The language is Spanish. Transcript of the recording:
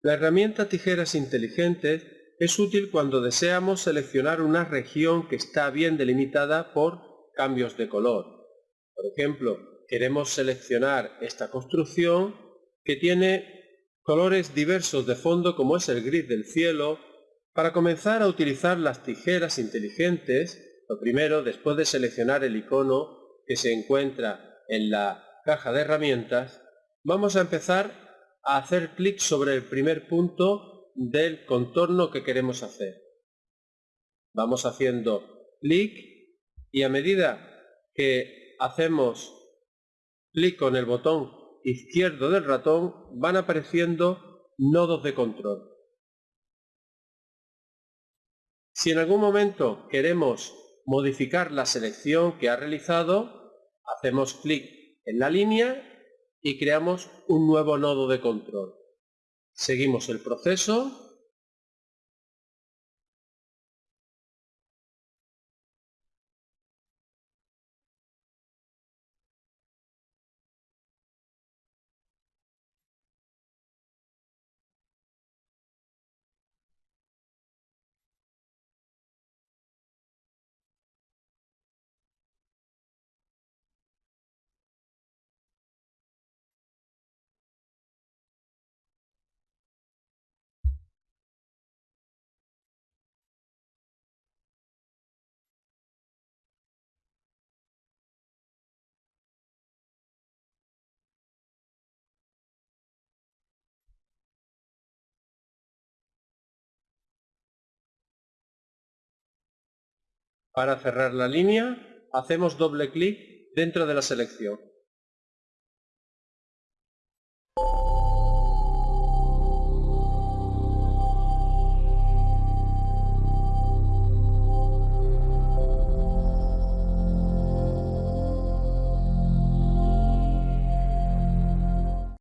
La herramienta tijeras inteligentes es útil cuando deseamos seleccionar una región que está bien delimitada por cambios de color. Por ejemplo, queremos seleccionar esta construcción que tiene colores diversos de fondo como es el gris del cielo. Para comenzar a utilizar las tijeras inteligentes, lo primero, después de seleccionar el icono que se encuentra en la caja de herramientas, vamos a empezar hacer clic sobre el primer punto del contorno que queremos hacer. Vamos haciendo clic y a medida que hacemos clic con el botón izquierdo del ratón van apareciendo nodos de control. Si en algún momento queremos modificar la selección que ha realizado, hacemos clic en la línea y creamos un nuevo nodo de control. Seguimos el proceso Para cerrar la línea, hacemos doble clic dentro de la selección.